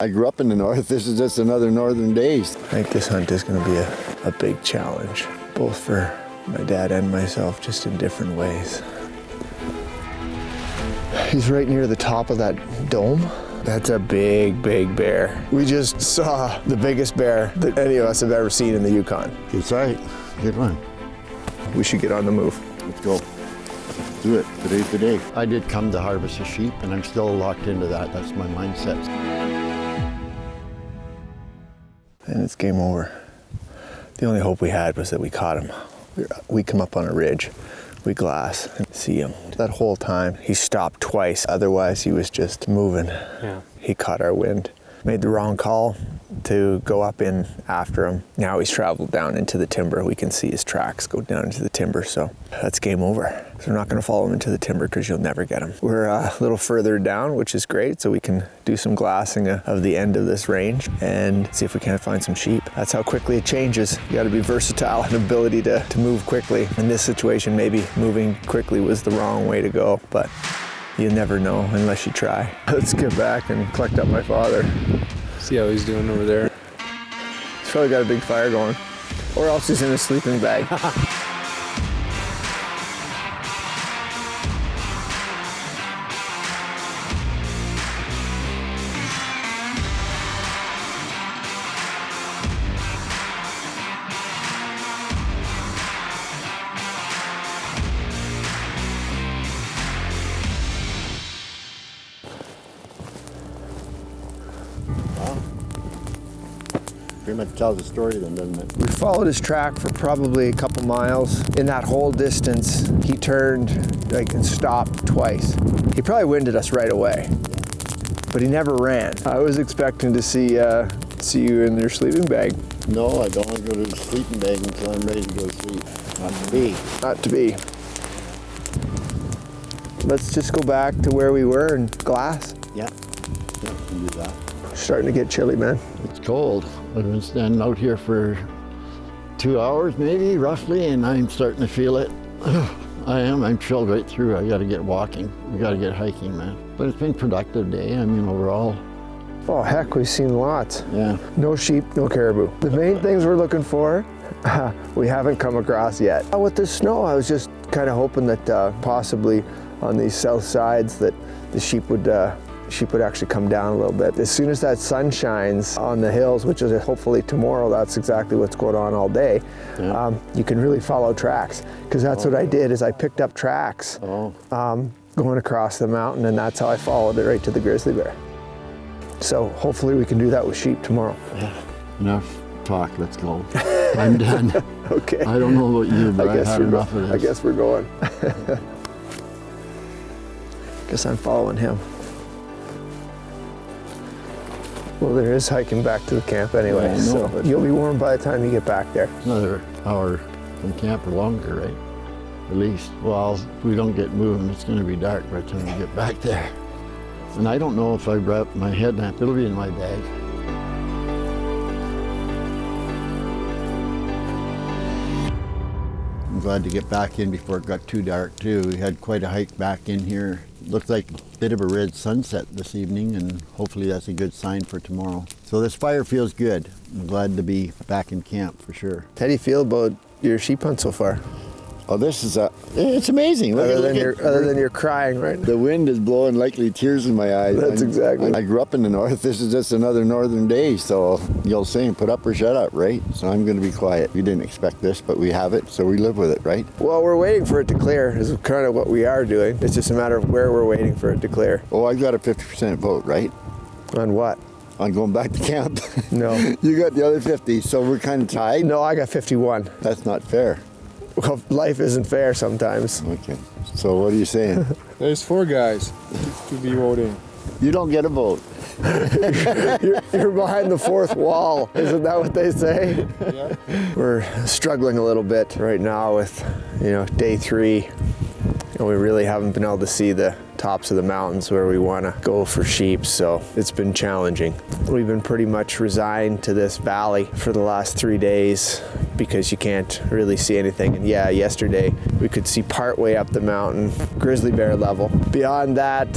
I grew up in the north. This is just another northern days. I think this hunt is going to be a, a big challenge, both for my dad and myself, just in different ways. He's right near the top of that dome. That's a big, big bear. We just saw the biggest bear that any of us have ever seen in the Yukon. It's right. Good one. We should get on the move. Let's go. Do it. Today's the day. I did come to harvest a sheep, and I'm still locked into that. That's my mindset. And it's game over. The only hope we had was that we caught him. We come up on a ridge, we glass and see him. That whole time he stopped twice, otherwise he was just moving. Yeah. He caught our wind. Made the wrong call to go up in after him. Now he's traveled down into the timber. We can see his tracks go down into the timber, so that's game over. So we're not gonna follow him into the timber because you'll never get him. We're uh, a little further down, which is great, so we can do some glassing uh, of the end of this range and see if we can't find some sheep. That's how quickly it changes. You gotta be versatile and ability to, to move quickly. In this situation, maybe moving quickly was the wrong way to go, but you never know unless you try. Let's get back and collect up my father. See how he's doing over there. He's probably got a big fire going. Or else he's in a sleeping bag. much tells the story then, doesn't it? We followed his track for probably a couple miles. In that whole distance, he turned like and stopped twice. He probably winded us right away, but he never ran. I was expecting to see uh, see you in your sleeping bag. No, I don't want to go to the sleeping bag until I'm ready to go to sleep. Not to be. Not to be. Let's just go back to where we were and glass. Yeah. Yeah, can do that. Starting to get chilly, man. It's cold. I've been standing out here for two hours maybe, roughly, and I'm starting to feel it. I am. I'm chilled right through. I got to get walking. We got to get hiking, man. But it's been a productive day. I mean, overall. Oh heck, we've seen lots. Yeah. No sheep, no caribou. The main things we're looking for, we haven't come across yet. With the snow, I was just kind of hoping that uh, possibly on these south sides that the sheep would uh, sheep would actually come down a little bit. As soon as that sun shines on the hills, which is hopefully tomorrow, that's exactly what's going on all day, Yeah. um, you can really follow tracks. Because that's what I did is I picked up tracks Oh. um, going across the mountain and that's how I followed it right to the grizzly bear. So hopefully we can do that with sheep tomorrow. Yeah. Enough talk. Let's go. I'm done. Okay. I don't know about you, but I guess had we're enough of this. I guess we're going. guess I'm following him. Well, there is hiking back to the camp anyway, Yeah, so but- you'll be warm by the time you get back there. Another hour from camp or longer, right? At least. Well, if we don't get moving, it's going to be dark by the time we get back there. And I don't know if I brought my headlamp. It'll be in my bag. I'm glad to get back in before it got too dark too. We had quite a hike back in here. Looked like a bit of a red sunset this evening and hopefully that's a good sign for tomorrow. So this fire feels good. I'm glad to be back in camp for sure. How do you feel about your sheep hunt so far? Oh, this is a, it's amazing. Look Other than look your at- other than your crying, right? now. the wind is blowing likely tears in my eyes. That's I'm- exactly- I grew up in the north. This is just another northern day. So old saying, put up or shut up, right? So I'm going to be quiet. We didn't expect this, but we have it, so we live with it, right? Well, we're waiting for it to clear. Is kind of what we are doing. It's just a matter of where we're waiting for it to clear. Oh, I've got a 50% vote, right? On what? On going back to camp. No. you got the other 50, so we're kind of tied. No, I got 51. That's not fair. Well, life isn't fair sometimes. Okay. So what are you saying? There's four guys to be voting. you don't get a vote. You're, you're behind the fourth wall. Isn't that what they say? Yeah. We're struggling a little bit right now with, you know, day three. And we really haven't been able to see the tops of the mountains where we want to go for sheep, so it's been challenging. We've been pretty much resigned to this valley for the last three days because you can't really see anything. And yeah, yesterday we could see part way up the mountain, grizzly bear level. Beyond that,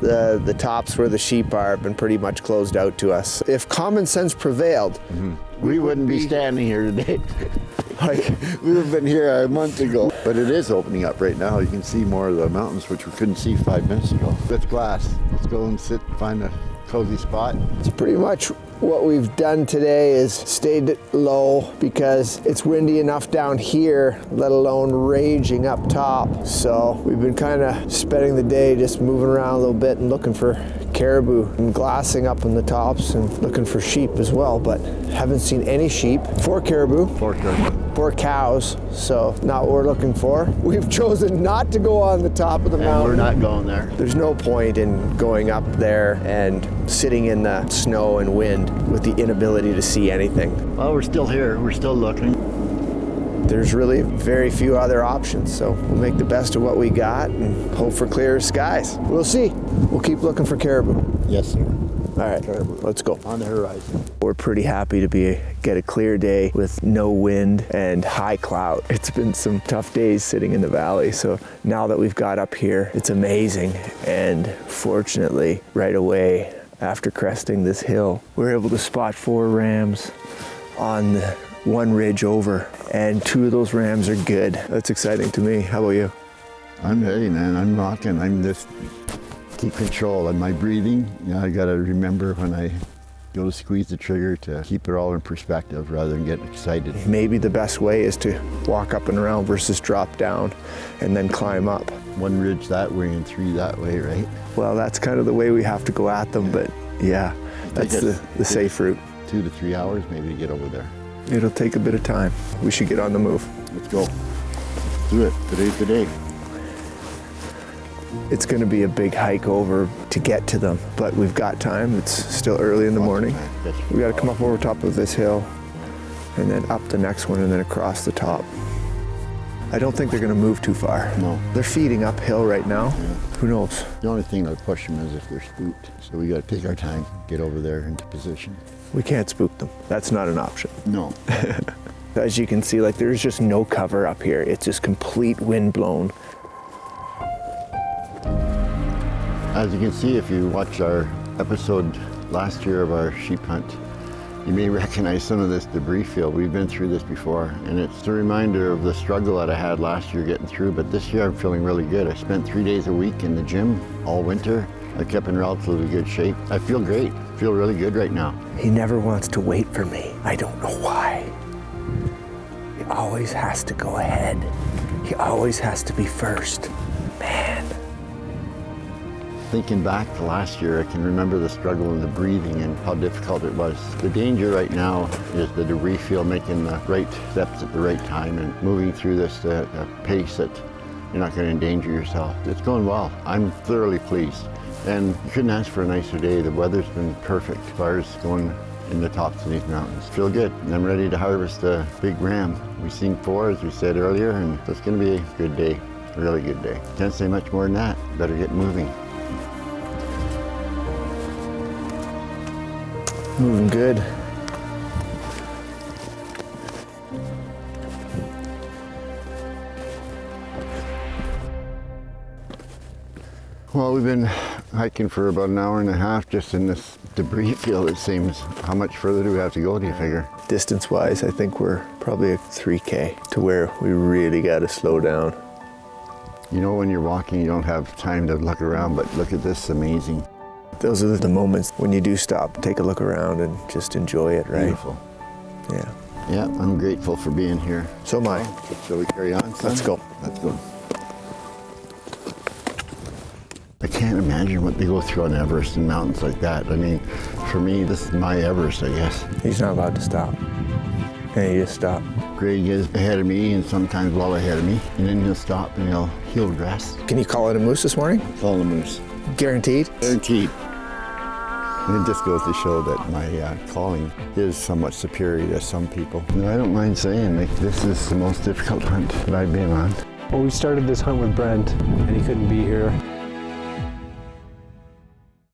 the, the tops where the sheep are have been pretty much closed out to us. If common sense prevailed, mm-hmm. We wouldn't be standing here today. like we would have been here a month ago. But it is opening up right now. You can see more of the mountains, which we couldn't see five minutes ago. That's glass. Let's go and sit, find a cozy spot. It's pretty much what we've done today is stayed low because it's windy enough down here, let alone raging up top. So we've been kind of spending the day just moving around a little bit and looking for caribou and glassing up on the tops and looking for sheep as well, but haven't seen any sheep. Four caribou, Four caribou. four cows, so not what we're looking for. We've chosen not to go on the top of the And mountain. we're not going there. There's no point in going up there and sitting in the snow and wind with the inability to see anything. Well, we're still here. We're still looking. There's really very few other options, so we'll make the best of what we got and hope for clearer skies. We'll see. We'll keep looking for caribou. Yes, sir. All right, let's go. On the horizon. We're pretty happy to be get a clear day with no wind and high cloud. It's been some tough days sitting in the valley, so now that we've got up here, it's amazing. And fortunately, right away after cresting this hill, we're able to spot four rams on the one ridge over, and two of those rams are good. That's exciting to me. How about you? I'm ready, man. I'm rocking. I'm just keep control of my breathing. You know, I got to remember when I go to squeeze the trigger to keep it all in perspective rather than get excited. Maybe the best way is to walk up and around versus drop down and then climb up. One ridge that way and three that way, right? Well, that's kind of the way we have to go at them, but yeah, that's the, the safe route. Two to three hours maybe to get over there. It'll take a bit of time. We should get on the move. Let's go. Do it. Today's the day. It's going to be a big hike over to get to them, but we've got time. It's still early in the morning. We got to come up over top of this hill and then up the next one and then across the top. I don't think they're going to move too far. No. They're feeding uphill right now. Who knows? The only thing that'll push them is if they're spooked. So we got to take our time, get over there into position. We can't spook them. That's not an option. No. As you can see, like there's just no cover up here. It's just complete wind blown. As you can see, if you watch our episode last year of our sheep hunt, you may recognize some of this debris field. We've been through this before, and it's a reminder of the struggle that I had last year getting through, but this year I'm feeling really good. I spent three days a week in the gym all winter. I kept in relatively good shape. I feel great. Feel really good right now. He never wants to wait for me. I don't know why. He always has to go ahead. He always has to be first. Man. Thinking back to last year, I can remember the struggle and the breathing and how difficult it was. The danger right now is the debris field making the right steps at the right time and moving through this at a pace that you're not going to endanger yourself. It's going well. I'm thoroughly pleased. And you couldn't ask for a nicer day. The weather's been perfect Fire's going in the tops of these mountains. Feel good. And I'm ready to harvest a big ram. We've seen four, as we said earlier, and it's going to be a good day, a really good day. Can't say much more than that. Better get moving. Moving good. Well, we've been hiking for about an hour and a half just in this debris field, it seems. How much further do we have to go, do you figure? Distance wise, I think we're probably a 3K to where we really got to slow down. You know, when you're walking, you don't have time to look around, but look at this, amazing. Those are the moments when you do stop, take a look around and just enjoy it, right? Beautiful. Yeah. Yeah, I'm grateful for being here. So am I. Shall we carry on, son? Let's go. Let's go. Can't imagine what they go through on Everest and mountains like that. I mean, for me, this is my Everest, I guess. He's not allowed to stop. And he just stopped. Greg is ahead of me and sometimes well ahead of me. And then he'll stop and he'll, he'll rest. Can you call it a moose this morning? Follow a moose. Guaranteed? Guaranteed. And it just goes to show that my uh, calling is somewhat superior to some people. And I don't mind saying, like, this is the most difficult hunt that I've been on. Well, we started this hunt with Brent, and he couldn't be here.